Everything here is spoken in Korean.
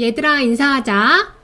얘들아 인사하자.